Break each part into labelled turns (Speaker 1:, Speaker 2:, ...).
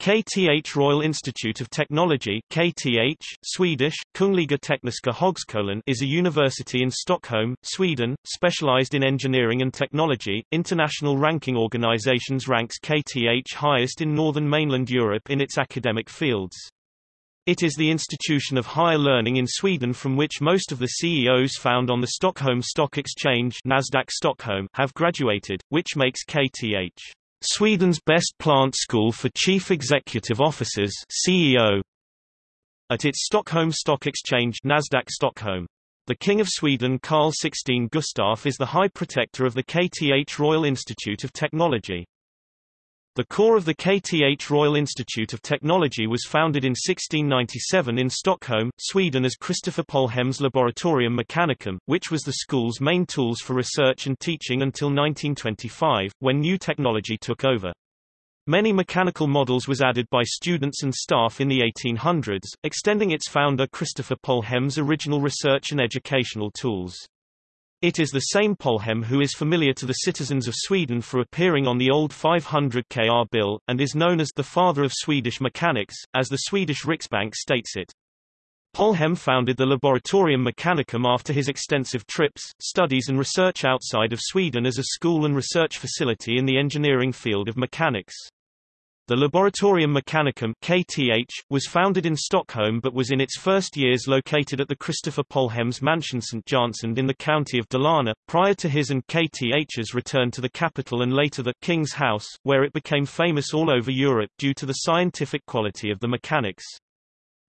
Speaker 1: KTH Royal Institute of Technology KTH, Swedish, Kungliga Tekniska Högskolan is a university in Stockholm, Sweden, specialized in engineering and technology. International ranking organizations ranks KTH highest in northern mainland Europe in its academic fields. It is the institution of higher learning in Sweden from which most of the CEOs found on the Stockholm Stock Exchange Nasdaq Stockholm have graduated, which makes KTH Sweden's best plant school for chief executive officers CEO. At its Stockholm Stock Exchange Nasdaq Stockholm. The King of Sweden Carl XVI Gustaf is the High Protector of the KTH Royal Institute of Technology. The core of the KTH Royal Institute of Technology was founded in 1697 in Stockholm, Sweden as Christopher Polhem's Laboratorium Mechanicum, which was the school's main tools for research and teaching until 1925, when new technology took over. Many mechanical models was added by students and staff in the 1800s, extending its founder Christopher Polhem's original research and educational tools. It is the same Polhem who is familiar to the citizens of Sweden for appearing on the old 500 kr bill, and is known as the father of Swedish mechanics, as the Swedish Riksbank states it. Polhem founded the Laboratorium Mechanicum after his extensive trips, studies and research outside of Sweden as a school and research facility in the engineering field of mechanics. The Laboratorium Mechanicum KTH, was founded in Stockholm but was in its first years located at the Christopher Polhem's mansion Stjärnsund in the county of Dalarna, prior to his and KTH's return to the capital and later the King's House, where it became famous all over Europe due to the scientific quality of the mechanics.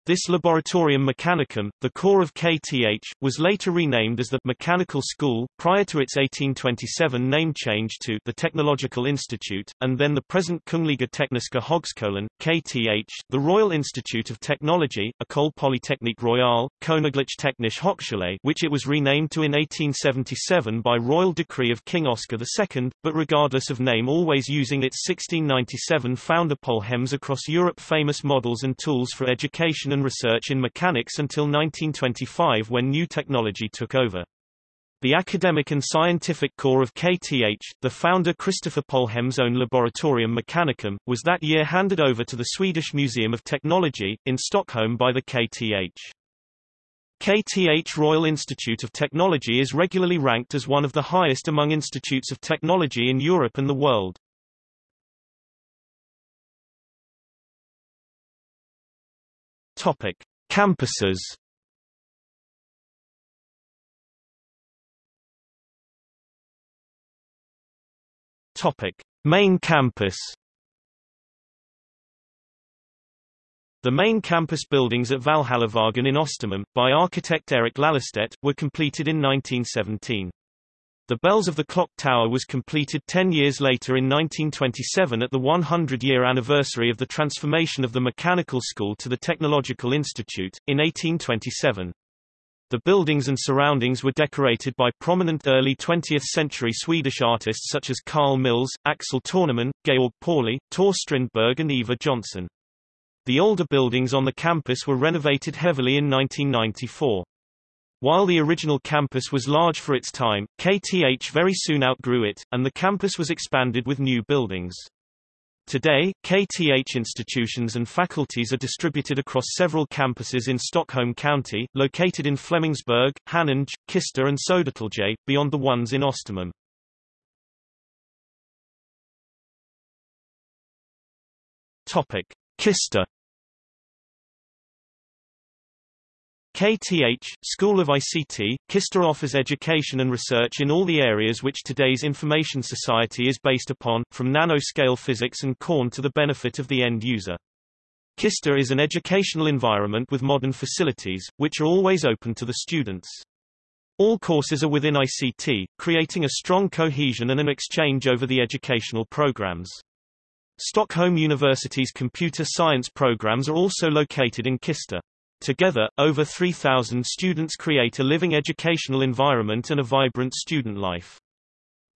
Speaker 1: This Laboratorium Mechanicum, the core of KTH, was later renamed as the Mechanical School, prior to its 1827 name change to the Technological Institute, and then the present Kungliga Tekniska Högskolan, KTH, the Royal Institute of Technology, École Polytechnique Royale, Königlich Technische Hochschule which it was renamed to in 1877 by royal decree of King Oscar II, but regardless of name always using its 1697 founder Polhems across Europe famous models and tools for education and research in mechanics until 1925 when new technology took over. The academic and scientific core of KTH, the founder Christopher Polhem's own Laboratorium Mechanicum, was that year handed over to the Swedish Museum of Technology, in Stockholm by the KTH. KTH Royal Institute of Technology is regularly ranked as one of the highest among institutes of technology in Europe and the world. Topic: Campuses. Topic: Main campus. The main campus buildings at Valhallavägen in Östermalm, by architect Erik Lallerstedt, were completed in 1917. The Bells of the Clock Tower was completed ten years later in 1927 at the 100-year anniversary of the transformation of the Mechanical School to the Technological Institute, in 1827. The buildings and surroundings were decorated by prominent early 20th-century Swedish artists such as Carl Milles, Axel Torneman, Georg Pauli, Tor Strindberg and Eva Johnson. The older buildings on the campus were renovated heavily in 1994. While the original campus was large for its time, KTH very soon outgrew it, and the campus was expanded with new buildings. Today, KTH institutions and faculties are distributed across several campuses in Stockholm County, located in Flemingsberg, Haninge, Kista and Södertälje, beyond the ones in Östermalm. Topic: Kista KTH, School of ICT, Kista offers education and research in all the areas which today's information society is based upon, from nanoscale physics and Corn to the benefit of the end user. Kista is an educational environment with modern facilities, which are always open to the students. All courses are within ICT, creating a strong cohesion and an exchange over the educational programs. Stockholm University's computer science programs are also located in Kista. Together, over 3,000 students create a living educational environment and a vibrant student life.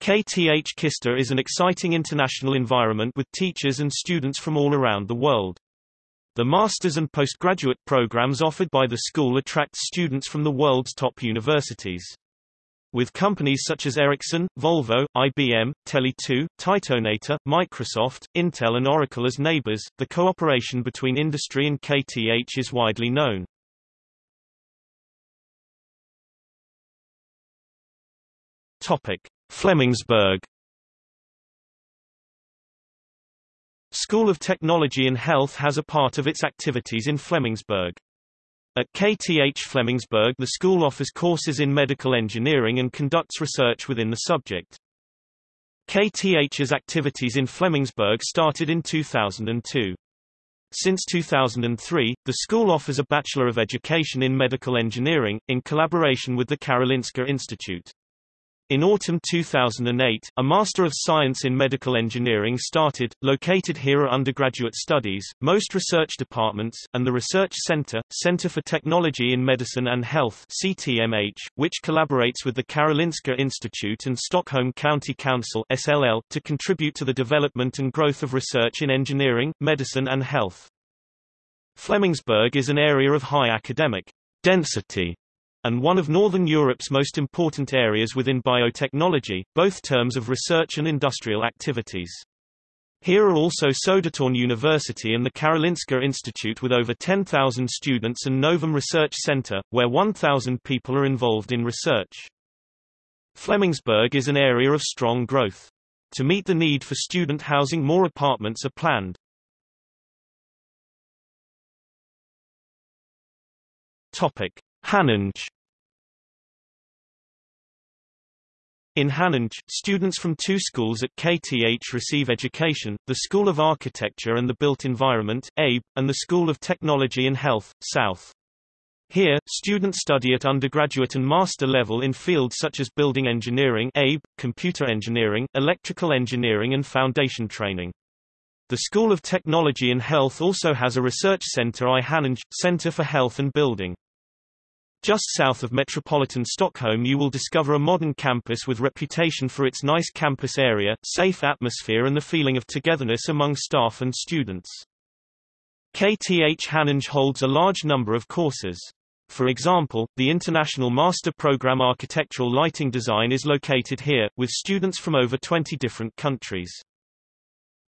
Speaker 1: KTH Kista is an exciting international environment with teachers and students from all around the world. The master's and postgraduate programs offered by the school attract students from the world's top universities. With companies such as Ericsson, Volvo, IBM, Tele2, TietoEnator, Microsoft, Intel and Oracle as neighbors. The cooperation between industry and KTH is widely known. Topic: Flemingsberg School of Technology and Health has a part of its activities in Flemingsberg. At KTH Flemingsberg the school offers courses in medical engineering and conducts research within the subject. KTH's activities in Flemingsberg started in 2002. Since 2003, the school offers a Bachelor of Education in Medical Engineering, in collaboration with the Karolinska Institute. In autumn 2008, a Master of Science in Medical Engineering started, located here are undergraduate studies, most research departments, and the Research Center, Center for Technology in Medicine and Health CTMH, which collaborates with the Karolinska Institute and Stockholm County Council SLL, to contribute to the development and growth of research in engineering, medicine and health. Flemingsberg is an area of high academic density and one of Northern Europe's most important areas within biotechnology, both terms of research and industrial activities. Here are also Södertörn University and the Karolinska Institute with over 10,000 students and Novum Research Center, where 1,000 people are involved in research. Flemingsberg is an area of strong growth. To meet the need for student housing more apartments are planned. Topic. Haninge In Haninge, students from two schools at KTH receive education, the School of Architecture and the Built Environment ABE, and the School of Technology and Health, South. Here, students study at undergraduate and master level in fields such as building engineering ABE, computer engineering, electrical engineering and foundation training. The School of Technology and Health also has a research center I Center for Health and Building. Just south of metropolitan Stockholm you will discover a modern campus with reputation for its nice campus area, safe atmosphere and the feeling of togetherness among staff and students. KTH Haninge holds a large number of courses. For example, the International Master Program Architectural Lighting Design is located here, with students from over 20 different countries.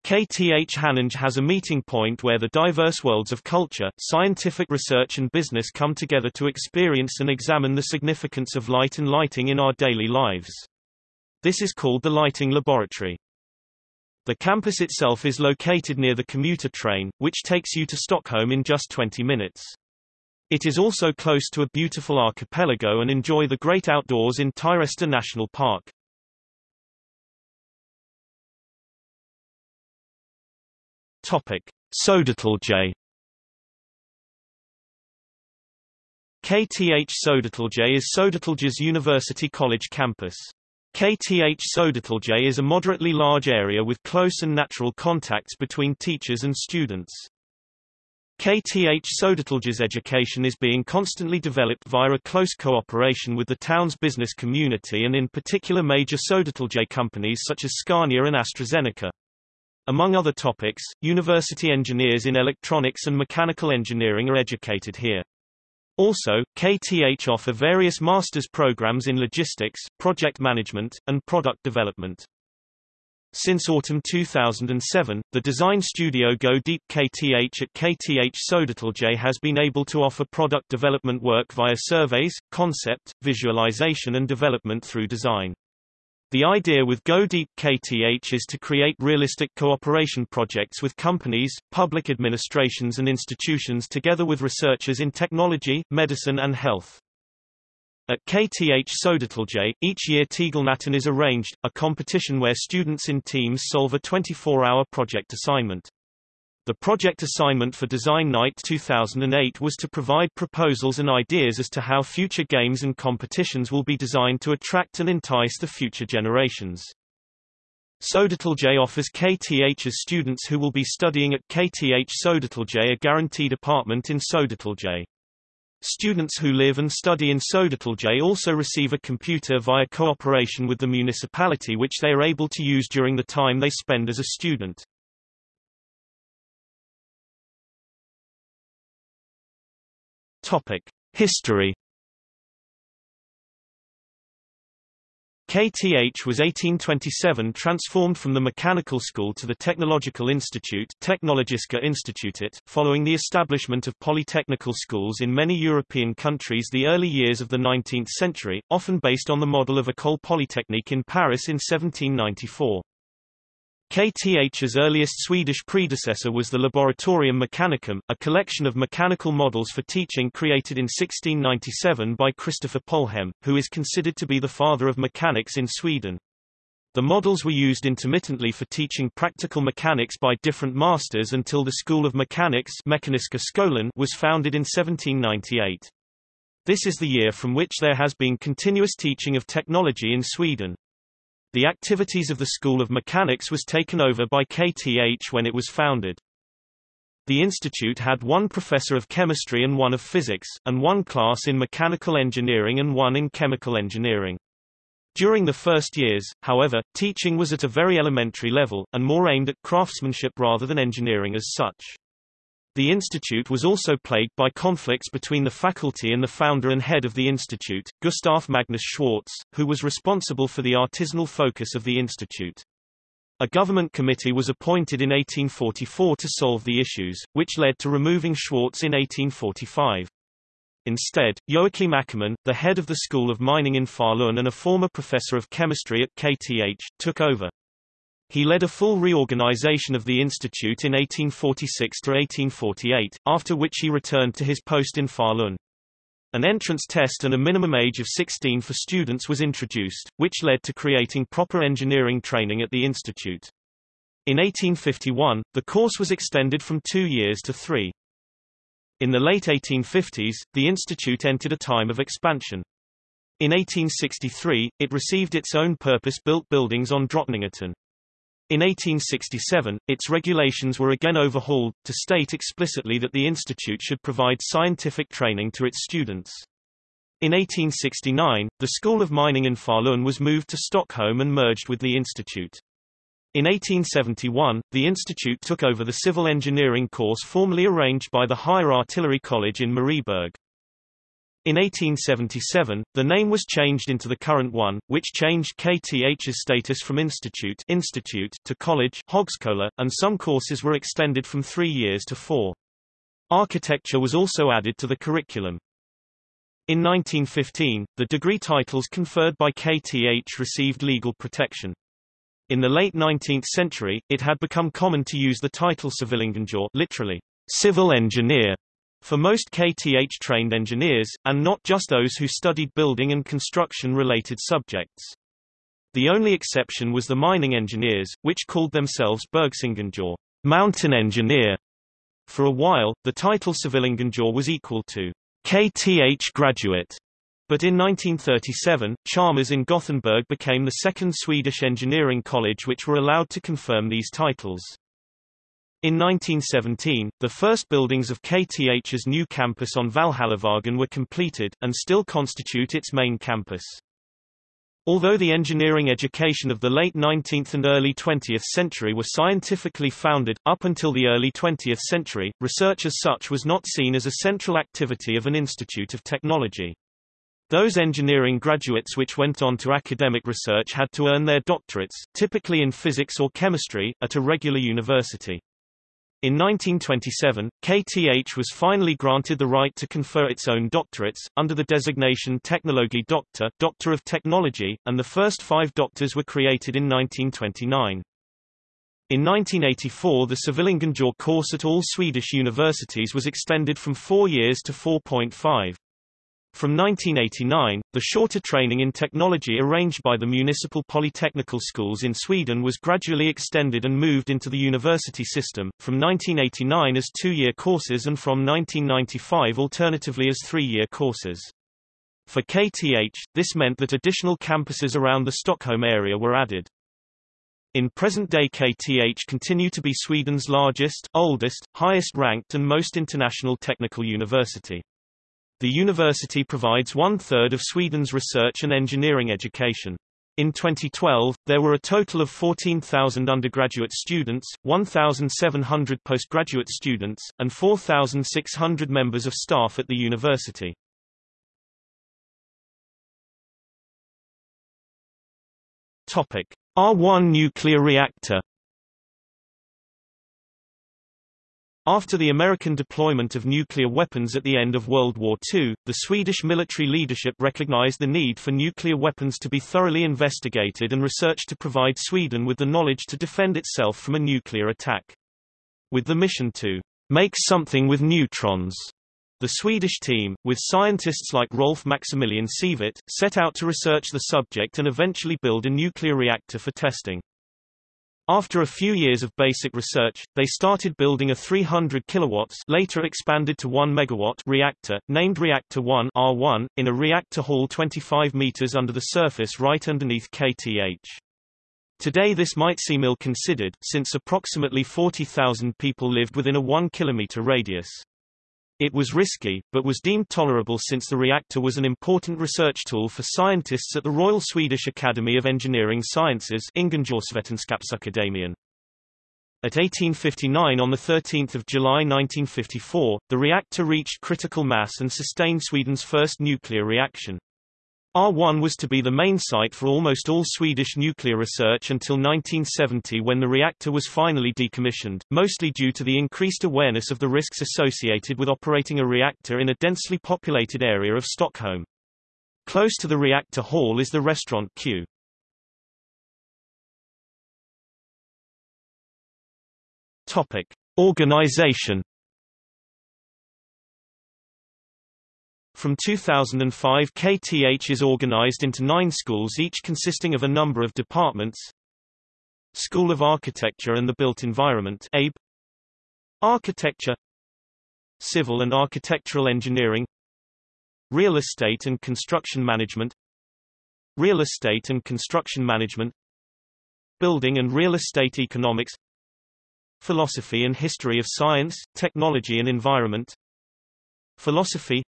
Speaker 1: KTH Haninge has a meeting point where the diverse worlds of culture, scientific research and business come together to experience and examine the significance of light and lighting in our daily lives. This is called the Lighting Laboratory. The campus itself is located near the commuter train, which takes you to Stockholm in just 20 minutes. It is also close to a beautiful archipelago and enjoy the great outdoors in Tyresta National Park. Topic: Södertälje KTH Södertälje is Södertälje's University College campus. KTH Södertälje is a moderately large area with close and natural contacts between teachers and students. KTH Södertälje's education is being constantly developed via a close cooperation with the town's business community and in particular major Södertälje companies such as Scania and AstraZeneca. Among other topics, university engineers in electronics and mechanical engineering are educated here. Also, KTH offer various master's programs in logistics, project management, and product development. Since autumn 2007, the design studio Go Deep KTH at KTH Södertälje has been able to offer product development work via surveys, concept, visualization and development through design. The idea with Go Deep KTH is to create realistic cooperation projects with companies, public administrations and institutions together with researchers in technology, medicine and health. At KTH Södertälje, each year Tegelnatten is arranged, a competition where students in teams solve a 24-hour project assignment. The project assignment for Design Night 2008 was to provide proposals and ideas as to how future games and competitions will be designed to attract and entice the future generations. Södertälje offers KTH's students who will be studying at KTH Södertälje a guaranteed apartment in Södertälje. Students who live and study in Södertälje also receive a computer via cooperation with the municipality which they are able to use during the time they spend as a student. History. KTH was 1827 transformed from the mechanical school to the Technological Institute Technologiska Institutet, following the establishment of polytechnical schools in many European countries the early years of the 19th century, often based on the model of École Polytechnique in Paris in 1794. KTH's earliest Swedish predecessor was the Laboratorium Mechanicum, a collection of mechanical models for teaching created in 1697 by Christopher Polhem, who is considered to be the father of mechanics in Sweden. The models were used intermittently for teaching practical mechanics by different masters until the School of Mechanics was founded in 1798. This is the year from which there has been continuous teaching of technology in Sweden. The activities of the School of Mechanics was taken over by KTH when it was founded. The institute had one professor of chemistry and one of physics, and one class in mechanical engineering and one in chemical engineering. During the first years, however, teaching was at a very elementary level, and more aimed at craftsmanship rather than engineering as such. The institute was also plagued by conflicts between the faculty and the founder and head of the institute, Gustav Magnus Schwartz, who was responsible for the artisanal focus of the institute. A government committee was appointed in 1844 to solve the issues, which led to removing Schwartz in 1845. Instead, Joachim Åkerman, the head of the School of Mining in Falun and a former professor of chemistry at KTH, took over. He led a full reorganization of the institute in 1846–1848, after which he returned to his post in Falun. An entrance test and a minimum age of 16 for students was introduced, which led to creating proper engineering training at the institute. In 1851, the course was extended from two years to three. In the late 1850s, the institute entered a time of expansion. In 1863, it received its own purpose-built buildings on Drottninggatan. In 1867, its regulations were again overhauled, to state explicitly that the institute should provide scientific training to its students. In 1869, the School of Mining in Falun was moved to Stockholm and merged with the institute. In 1871, the institute took over the civil engineering course formerly arranged by the Higher Artillery College in Marieberg. In 1877, the name was changed into the current one, which changed KTH's status from institute, institute to college Högskola, and some courses were extended from three years to four. Architecture was also added to the curriculum. In 1915, the degree titles conferred by KTH received legal protection. In the late 19th century, it had become common to use the title Civilingenjör literally, civil engineer, for most KTH-trained engineers, and not just those who studied building and construction-related subjects. The only exception was the mining engineers, which called themselves Bergsingenjör mountain engineer. For a while, the title Civilingenjör was equal to KTH graduate. But in 1937, Chalmers in Gothenburg became the second Swedish engineering college which were allowed to confirm these titles. In 1917, the first buildings of KTH's new campus on Valhallavägen were completed, and still constitute its main campus. Although the engineering education of the late 19th and early 20th century were scientifically founded, up until the early 20th century, research as such was not seen as a central activity of an institute of technology. Those engineering graduates which went on to academic research had to earn their doctorates, typically in physics or chemistry, at a regular university. In 1927, KTH was finally granted the right to confer its own doctorates, under the designation Technologie Doctor Doctor of Technology, and the first five doctors were created in 1929. In 1984 the Civilingenjör course at all Swedish universities was extended from four years to 4.5. From 1989, the shorter training in technology arranged by the municipal polytechnical schools in Sweden was gradually extended and moved into the university system, from 1989 as two-year courses and from 1995 alternatively as three-year courses. For KTH, this meant that additional campuses around the Stockholm area were added. In present-day KTH continue to be Sweden's largest, oldest, highest-ranked and most international technical university. The university provides one-third of Sweden's research and engineering education. In 2012, there were a total of 14,000 undergraduate students, 1,700 postgraduate students, and 4,600 members of staff at the university. Topic: R1 nuclear reactor After the American deployment of nuclear weapons at the end of World War II, the Swedish military leadership recognized the need for nuclear weapons to be thoroughly investigated and researched to provide Sweden with the knowledge to defend itself from a nuclear attack. With the mission to make something with neutrons, the Swedish team, with scientists like Rolf Maximilian Sievert, set out to research the subject and eventually build a nuclear reactor for testing. After a few years of basic research, they started building a 300 kilowatts later expanded to 1 megawatt reactor, named Reactor 1 R1, in a reactor hall 25 meters under the surface right underneath KTH. Today this might seem ill-considered, since approximately 40,000 people lived within a 1 kilometer radius. It was risky, but was deemed tolerable since the reactor was an important research tool for scientists at the Royal Swedish Academy of Engineering Sciences At 1859 on 13 July 1954, the reactor reached critical mass and sustained Sweden's first nuclear reaction. R1 was to be the main site for almost all Swedish nuclear research until 1970 when the reactor was finally decommissioned, mostly due to the increased awareness of the risks associated with operating a reactor in a densely populated area of Stockholm. Close to the reactor hall is the restaurant Q. Topic: Organization From 2005 KTH is organized into nine schools each consisting of a number of departments. School of Architecture and the Built Environment ABE, Architecture. Civil and Architectural Engineering. Real Estate and Construction Management. Real Estate and Construction Management. Building and Real Estate Economics. Philosophy and History of Science, Technology and Environment. Philosophy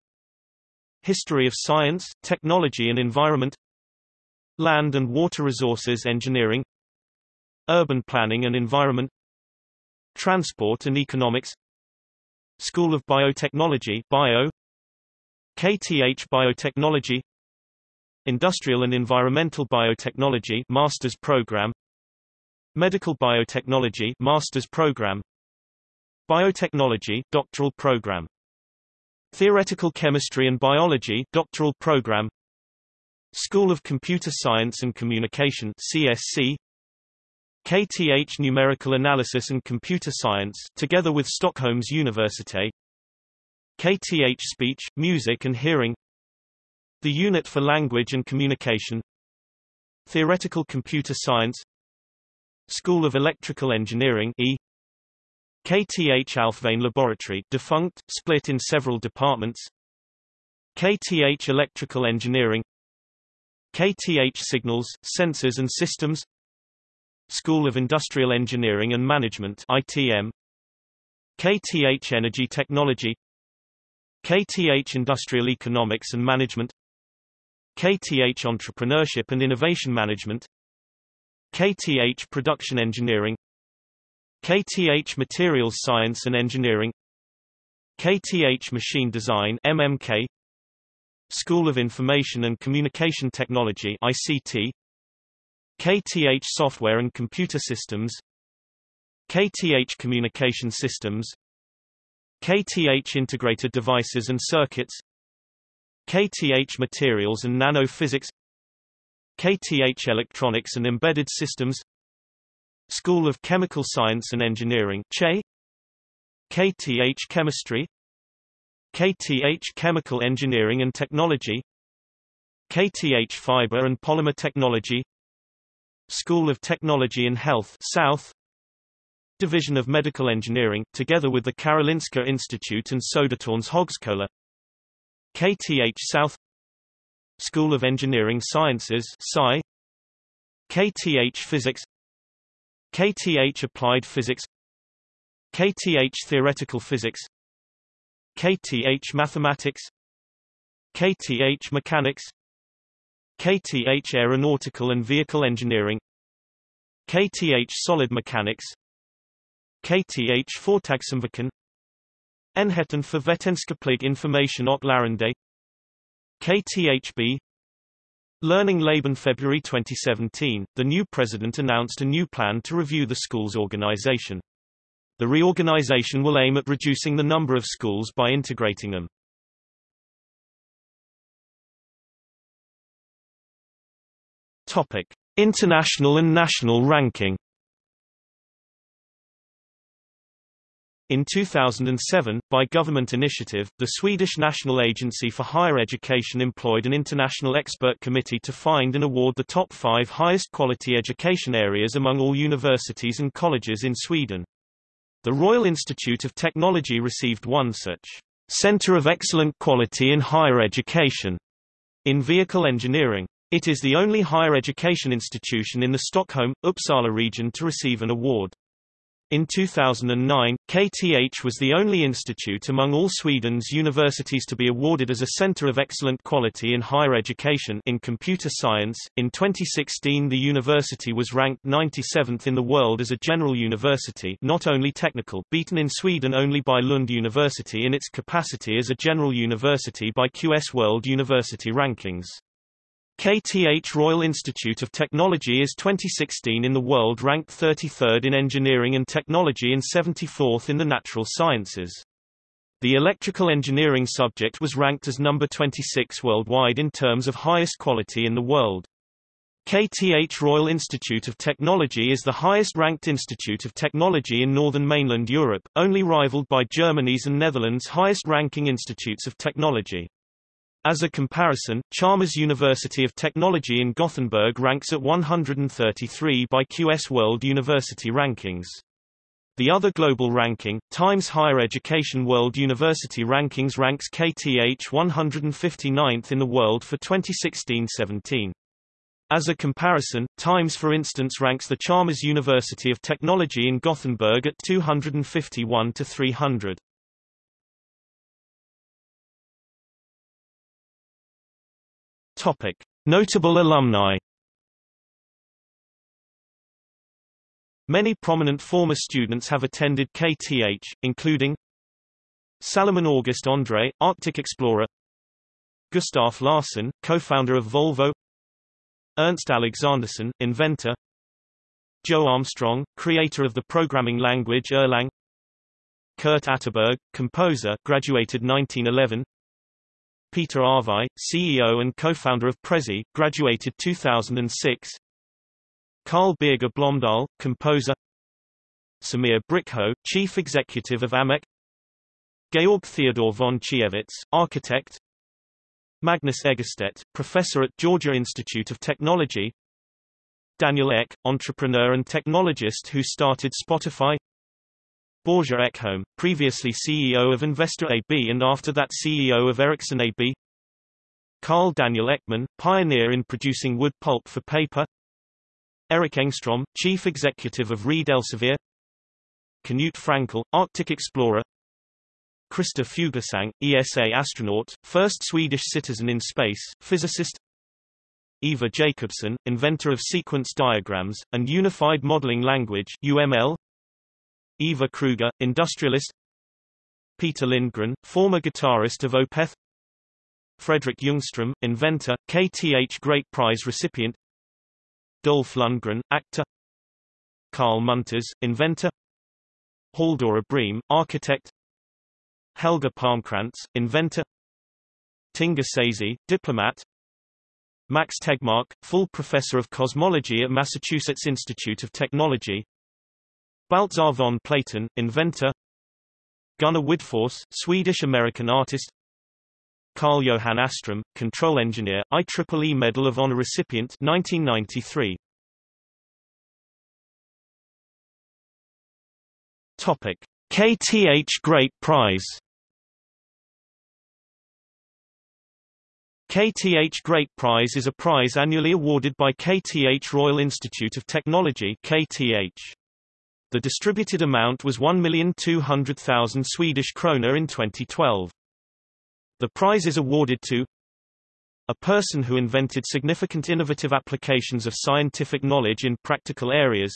Speaker 1: History of Science, Technology and Environment Land and Water Resources Engineering Urban Planning and Environment Transport and Economics School of Biotechnology Bio KTH Biotechnology Industrial and Environmental Biotechnology Master's Program Medical Biotechnology Master's Program Biotechnology Doctoral Program Theoretical Chemistry and Biology doctoral program. School of Computer Science and Communication CSC KTH Numerical Analysis and Computer Science together with Stockholm's University KTH Speech, Music and Hearing. The Unit for Language and Communication. Theoretical Computer Science. School of Electrical Engineering E KTH Alfvén Laboratory defunct, split in several departments. KTH Electrical Engineering. KTH Signals, Sensors and Systems. School of Industrial Engineering and Management ITM KTH Energy Technology. KTH Industrial Economics and Management. KTH Entrepreneurship and Innovation Management. KTH Production Engineering KTH Materials Science and Engineering KTH Machine Design MMK School of Information and Communication Technology ICT KTH Software and Computer Systems KTH Communication Systems KTH Integrated Devices and Circuits KTH Materials and Nanophysics KTH Electronics and Embedded Systems School of Chemical Science and Engineering CHE. KTH Chemistry. KTH Chemical Engineering and Technology. KTH Fiber and Polymer Technology. School of Technology and Health South. Division of Medical Engineering, together with the Karolinska Institute and Södertörns Högskola. KTH South. School of Engineering Sciences SCI KTH Physics KTH Applied Physics KTH Theoretical Physics KTH Mathematics KTH Mechanics KTH Aeronautical and Vehicle Engineering KTH Solid Mechanics KTH Fortagsamverken Enheten för vetenskaplig information och lärande KTHB Learning Laban February 2017, the new president announced a new plan to review the school's organization. The reorganization will aim at reducing the number of schools by integrating them. Topic: International and national ranking. In 2007, by government initiative, the Swedish National Agency for Higher Education employed an international expert committee to find and award the top five highest quality education areas among all universities and colleges in Sweden. The Royal Institute of Technology received one such Center of Excellent Quality in Higher Education in Vehicle Engineering. It is the only higher education institution in the Stockholm, Uppsala region to receive an award. In 2009, KTH was the only institute among all Sweden's universities to be awarded as a center of excellent quality in higher education in computer science. In 2016, the university was ranked 97th in the world as a general university, not only technical, beaten in Sweden only by Lund University in its capacity as a general university by QS World University Rankings. KTH Royal Institute of Technology is 2016 in the world ranked 33rd in engineering and technology and 74th in the natural sciences. The electrical engineering subject was ranked as number 26 worldwide in terms of highest quality in the world. KTH Royal Institute of Technology is the highest ranked institute of technology in northern mainland Europe, only rivaled by Germany's and Netherlands' highest ranking institutes of technology. As a comparison, Chalmers University of Technology in Gothenburg ranks at 133 by QS World University Rankings. The other global ranking, Times Higher Education World University Rankings ranks KTH 159th in the world for 2016-17. As a comparison, Times for instance ranks the Chalmers University of Technology in Gothenburg at 251 to 300. Topic: Notable alumni. Many prominent former students have attended KTH, including Salomon August Andrée, Arctic explorer. Gustaf Larsson, co-founder of Volvo. Ernst Alexanderson, inventor. Joe Armstrong, creator of the programming language Erlang. Kurt Atterberg, composer graduated 1911 Peter Arvai, CEO and co-founder of Prezi, graduated 2006. Carl Birger Blomdahl, composer. Samir Brikho, chief executive of AMEC. Georg Theodor von Chiewitz, architect. Magnus Egerstedt, professor at Georgia Institute of Technology. Daniel Ek, entrepreneur and technologist who started Spotify. Börje Ekholm, previously CEO of Investor AB and after that CEO of Ericsson AB Carl Daniel Ekman, pioneer in producing wood pulp for paper. Erik Engstrom, chief executive of Reed Elsevier. Knut Frankel, Arctic explorer. Christer Fuglesang, ESA astronaut, first Swedish citizen in space, physicist. Ivar Jacobson, inventor of sequence diagrams, and Unified Modeling Language UML, Ivar Kreuger, industrialist. Peter Lindgren, former guitarist of Opeth. Fredrik Ljungström, inventor, KTH Great Prize recipient. Dolph Lundgren, actor. Carl Munters, inventor. Halldora Briem, architect. Helge Palmcrantz, inventor. Tinga Seisay, diplomat. Max Tegmark, full professor of cosmology at Massachusetts Institute of Technology Baltzar von Platen, inventor Gunnar Widforss, Swedish-American artist Carl Johan Åström, control engineer, IEEE Medal of Honor recipient 1993. Topic: KTH Great Prize KTH Great Prize is a prize annually awarded by KTH Royal Institute of Technology KTH. The distributed amount was 1,200,000 Swedish krona in 2012. The prize is awarded to a person who invented significant innovative applications of scientific knowledge in practical areas,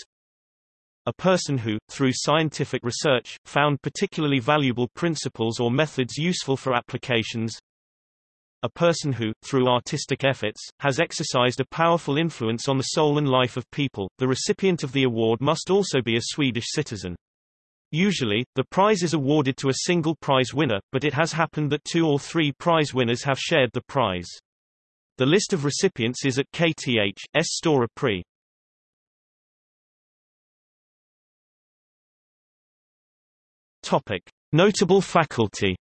Speaker 1: a person who, through scientific research, found particularly valuable principles or methods useful for applications, a person who, through artistic efforts, has exercised a powerful influence on the soul and life of people. The recipient of the award must also be a Swedish citizen. Usually, the prize is awarded to a single prize winner, but it has happened that two or three prize winners have shared the prize. The list of recipients is at KTH's Stora Pri. Topic: Notable faculty.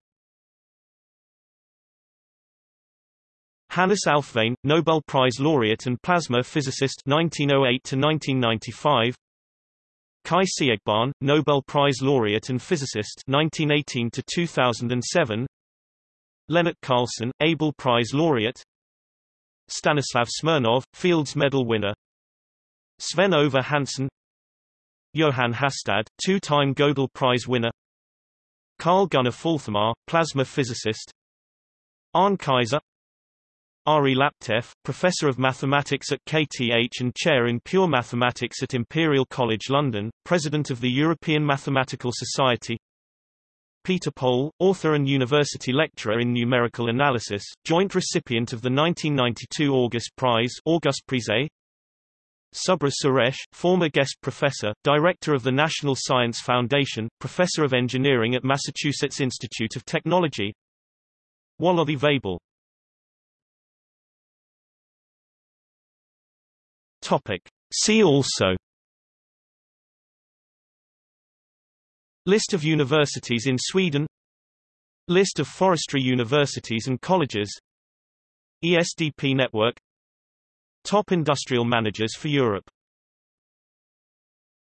Speaker 1: Hannes Alfvén, Nobel Prize laureate and plasma physicist 1908 to 1995. Kai Siegbahn, Nobel Prize laureate and physicist 1918 to 2007. Lennart Carleson, Abel Prize laureate. Stanislav Smirnov, Fields Medal winner. Sven Ove Hansson Johan Hastad, two-time Gödel Prize winner Carl Gunnar Fälthammar, plasma physicist Arne Kaiser Ari Laptev, Professor of Mathematics at KTH and Chair in Pure Mathematics at Imperial College London, President of the European Mathematical Society Peter Pohl, author and university lecturer in numerical analysis, joint recipient of the 1992 August Prize August Prize Subra Suresh, former guest professor, director of the National Science Foundation, professor of engineering at Massachusetts Institute of Technology. Waloddi Weibull. Topic. See also List of universities in Sweden List of forestry universities and colleges ESDP network Top industrial managers for Europe